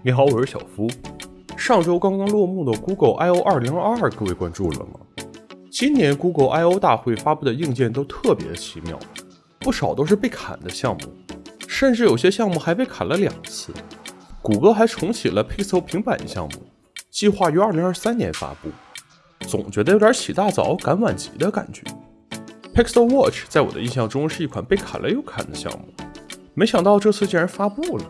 你好，我是小夫。上周刚刚落幕的 Google I/O 2022，各位关注了吗？今年 Google I/O 大会发布的硬件都特别奇妙，不少都是被砍的项目，甚至有些项目还被砍了两次。谷歌还重启了 Pixel 平板项目，计划于2023年发布，总觉得有点起大早赶晚集的感觉。Pixel Watch 在我的印象中是一款被砍了又砍的项目，没想到这次竟然发布了。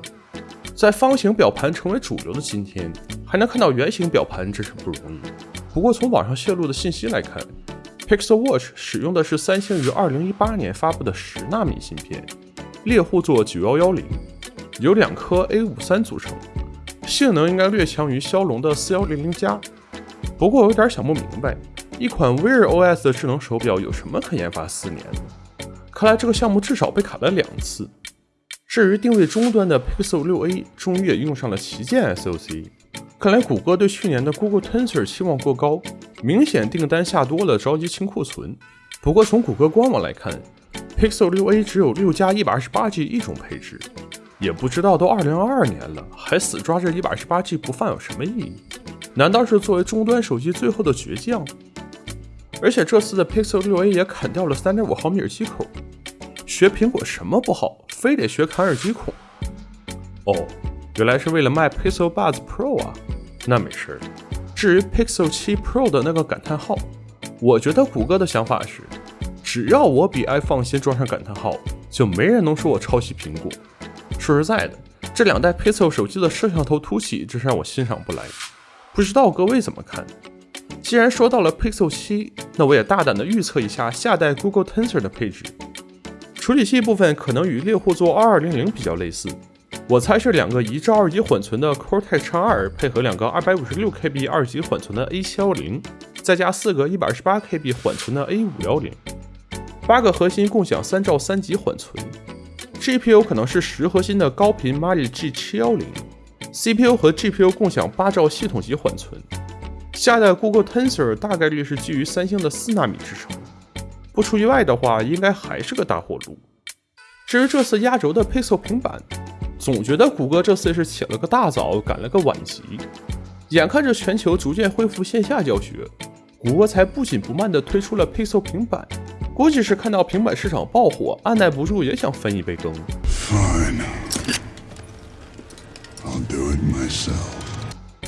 在方形表盘成为主流的今天，还能看到圆形表盘，真是不容易。不过从网上泄露的信息来看，Pixel Watch 使用的是三星于2018年发布的十纳米芯片，猎户座9110，由两颗 A53 组成，性能应该略强于骁龙的4100加。不过我有点想不明白，一款 Wear OS 的智能手表有什么可研发四年的？看来这个项目至少被砍了两次。至于定位终端的 Pixel 6a，终于也用上了旗舰 SoC。看来谷歌对去年的 Google Tensor 期望过高，明显订单下多了，着急清库存。不过从谷歌官网来看，Pixel 6a 只有六加 128G 一种配置，也不知道都2022年了，还死抓着 128G 不放有什么意义？难道是作为终端手机最后的倔强？而且这次的 Pixel 6a 也砍掉了3.5毫米耳机口。学苹果什么不好，非得学砍耳机孔？哦，原来是为了卖 Pixel Buds Pro 啊，那没事儿。至于 Pixel 7 Pro 的那个感叹号，我觉得谷歌的想法是，只要我比 iPhone 先装上感叹号，就没人能说我抄袭苹果。说实在的，这两代 Pixel 手机的摄像头凸起，真是让我欣赏不来。不知道各位怎么看？既然说到了 Pixel 7，那我也大胆的预测一下下代 Google Tensor 的配置。处理器部分可能与猎户座2200比较类似，我猜是两个一兆二级缓存的 Cortex X2 配合两个 256KB 二级缓存的 A710，再加四个 128KB 缓存的 A510，八个核心共享三兆三级缓存，GPU 可能是十核心的高频 Mali G710，CPU 和 GPU 共享八兆系统级缓存，下代 Google Tensor 大概率是基于三星的四纳米制程。不出意外的话，应该还是个大火炉。至于这次压轴的 Pixel 平板，总觉得谷歌这次是起了个大早，赶了个晚集。眼看着全球逐渐恢复线下教学，谷歌才不紧不慢地推出了 Pixel 平板。估计是看到平板市场爆火，按耐不住也想分一杯羹。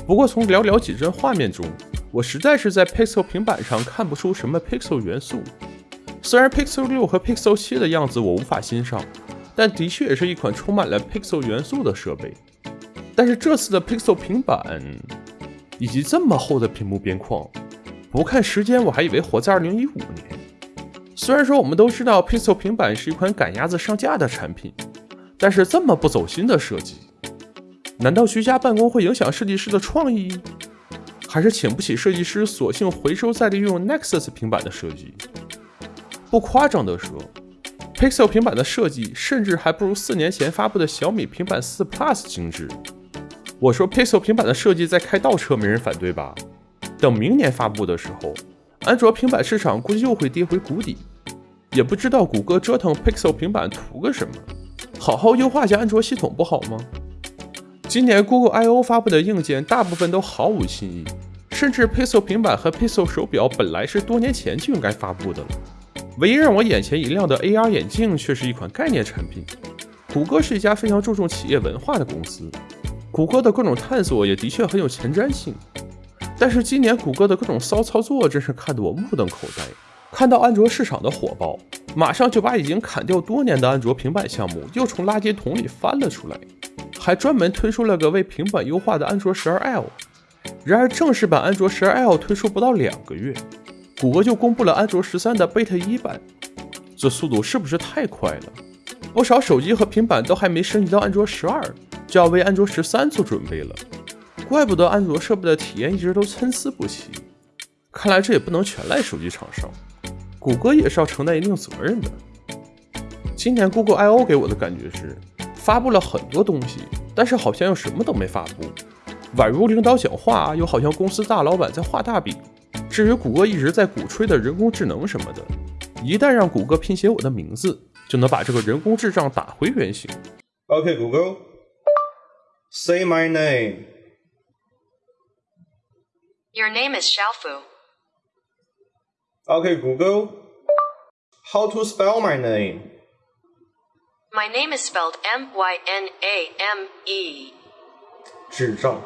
不过从寥寥几帧画面中，我实在是在 Pixel 平板上看不出什么 Pixel 元素。虽然 Pixel 六和 Pixel 七的样子我无法欣赏，但的确也是一款充满了 Pixel 元素的设备。但是这次的 Pixel 平板以及这么厚的屏幕边框，不看时间我还以为活在2015年。虽然说我们都知道 Pixel 平板是一款赶鸭子上架的产品，但是这么不走心的设计，难道居家办公会影响设计师的创意？还是请不起设计师，索性回收再利用 Nexus 平板的设计？不夸张地说，Pixel 平板的设计甚至还不如四年前发布的小米平板四 Plus 精致。我说 Pixel 平板的设计在开倒车，没人反对吧？等明年发布的时候，安卓平板市场估计又会跌回谷底。也不知道谷歌折腾 Pixel 平板图个什么？好好优化下安卓系统不好吗？今年 Google I/O 发布的硬件大部分都毫无新意，甚至 Pixel 平板和 Pixel 手表本来是多年前就应该发布的了。唯一让我眼前一亮的 AR 眼镜却是一款概念产品。谷歌是一家非常注重企业文化的公司，谷歌的各种探索也的确很有前瞻性。但是今年谷歌的各种骚操作真是看得我目瞪口呆。看到安卓市场的火爆，马上就把已经砍掉多年的安卓平板项目又从垃圾桶里翻了出来，还专门推出了个为平板优化的安卓 12L。然而正式版安卓 12L 推出不到两个月。谷歌就公布了安卓十三的 Beta 一版，这速度是不是太快了？不少手机和平板都还没升级到安卓十二，就要为安卓十三做准备了。怪不得安卓设备的体验一直都参差不齐。看来这也不能全赖手机厂商，谷歌也是要承担一定责任的。今年 Google I/O 给我的感觉是，发布了很多东西，但是好像又什么都没发布，宛如领导讲话，又好像公司大老板在画大饼。至于谷歌一直在鼓吹的人工智能什么的，一旦让谷歌拼写我的名字，就能把这个人工智障打回原形。Okay, Google, say my name. Your name is Xiaofu. Okay, Google, how to spell my name? My name is spelled M Y N A M E. 智障。